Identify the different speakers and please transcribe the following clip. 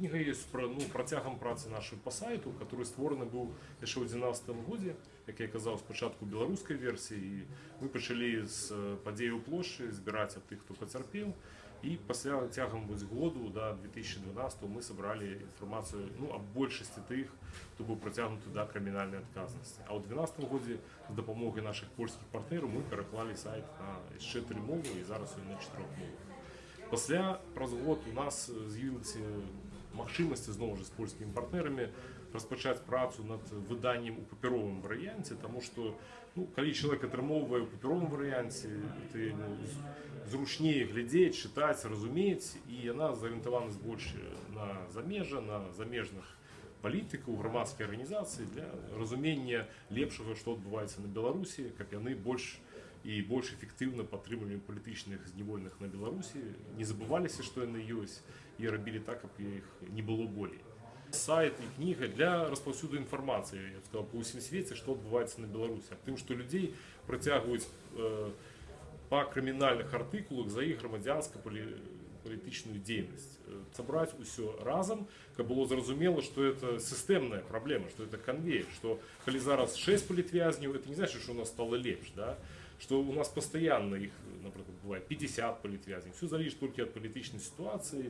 Speaker 1: кніга есть про ну працягам працы нашай па сайту который створаны быў яшчэ ў 12 годзе як я казаў спачатку беларускай версіі і мы пачалі з э, падзею плошчы збіраць ад тых хто пацярпеў і пасля цягам вось году да 2012 мы сабралі інфармацыю ну аб большасці тых хто быў працягнуты да крымінальнай адказнасці а ў 12 годзе з дапамогай нашых польскіх партнераў мы пераклалі сайт на яшчэ тры мовы і зараз ён на чатырох мовах Пасля праз год у нас з'явілася магчымасці зноў жа з польскімі партнерамі распачаць працу над выданнем у папяровым варыянце таму што ну, калі чалавек атрымоўвае ў папяровым варыянце ты ну, з- зручней глядзець чытаць разумець і яна зарыентавана больш на замежа на замежных палітыкаў грамадскай арганізацыі для разумення лепшага што адбываецца на беларусі каб яны больш і больш эфектыўна падтрымлівалі палітычных зняволеных на беларусі не забываліся што яны ёсць і рабілі так каб іх не было болей сайт і кніга для распаўсюду інфармацыі я б сказал па ўсім свеце што адбываецца на беларусі аб тым што людзей працягваюць э, па крымінальных артыкулах за іх грамадзянска палітычную дзейнасць Э, сабраць усё разам каб было зразумела што это сістэмная праблема што это канвеер што калі зараз 6 палітвязняў это не значит что у нас стало лепш да што у нас пастаянна іх напрыклад бывае 50 палітвязняў все залежыць толькі ад палітычнай сітуацыі